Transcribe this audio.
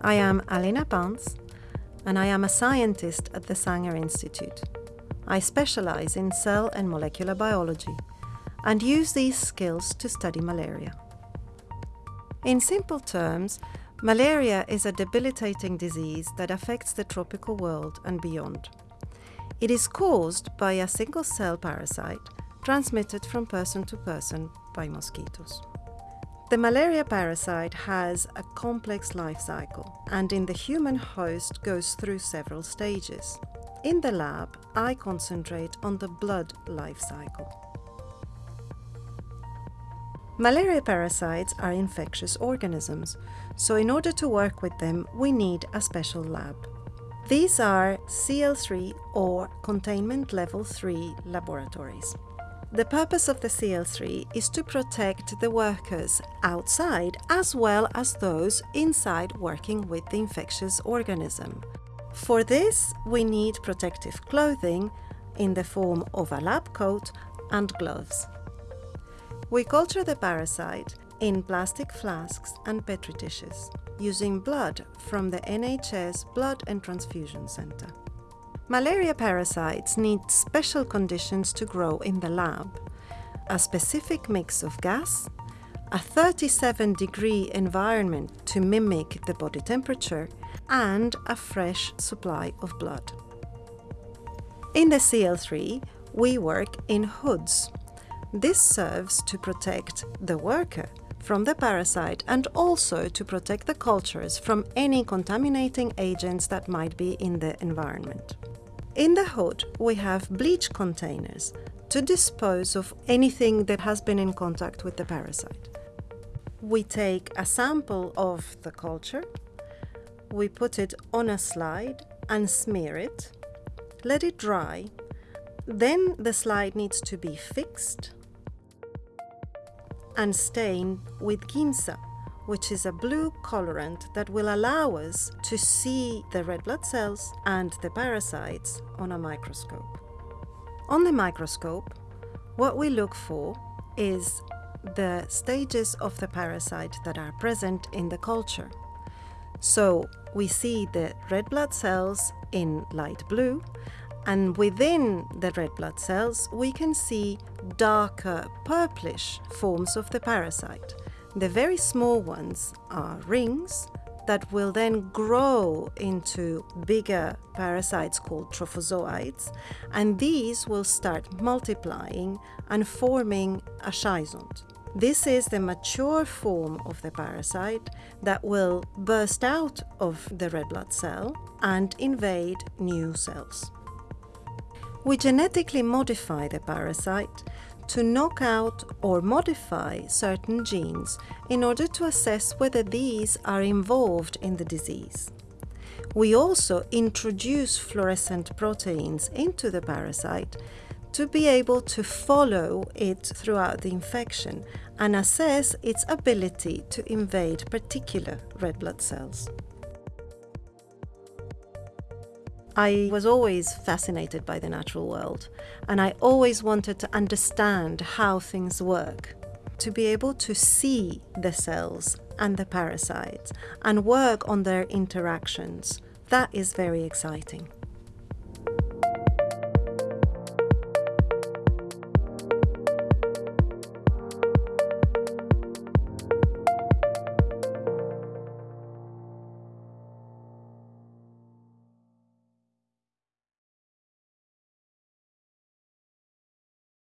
I am Alina Pans and I am a scientist at the Sanger Institute. I specialize in cell and molecular biology and use these skills to study malaria. In simple terms, malaria is a debilitating disease that affects the tropical world and beyond. It is caused by a single cell parasite transmitted from person to person by mosquitoes. The malaria parasite has a complex life cycle and in the human host goes through several stages. In the lab, I concentrate on the blood life cycle. Malaria parasites are infectious organisms, so in order to work with them, we need a special lab. These are CL3 or Containment Level 3 laboratories. The purpose of the CL3 is to protect the workers outside as well as those inside working with the infectious organism. For this, we need protective clothing in the form of a lab coat and gloves. We culture the parasite in plastic flasks and petri dishes using blood from the NHS Blood and Transfusion Centre. Malaria parasites need special conditions to grow in the lab. A specific mix of gas, a 37 degree environment to mimic the body temperature, and a fresh supply of blood. In the CL3, we work in hoods. This serves to protect the worker from the parasite and also to protect the cultures from any contaminating agents that might be in the environment. In the hood, we have bleach containers to dispose of anything that has been in contact with the parasite. We take a sample of the culture, we put it on a slide and smear it, let it dry, then the slide needs to be fixed and stained with Giemsa which is a blue colorant that will allow us to see the red blood cells and the parasites on a microscope. On the microscope, what we look for is the stages of the parasite that are present in the culture. So we see the red blood cells in light blue and within the red blood cells we can see darker purplish forms of the parasite. The very small ones are rings that will then grow into bigger parasites called trophozoites, and these will start multiplying and forming a schizont. This is the mature form of the parasite that will burst out of the red blood cell and invade new cells. We genetically modify the parasite to knock out or modify certain genes in order to assess whether these are involved in the disease. We also introduce fluorescent proteins into the parasite to be able to follow it throughout the infection and assess its ability to invade particular red blood cells. I was always fascinated by the natural world and I always wanted to understand how things work. To be able to see the cells and the parasites and work on their interactions, that is very exciting.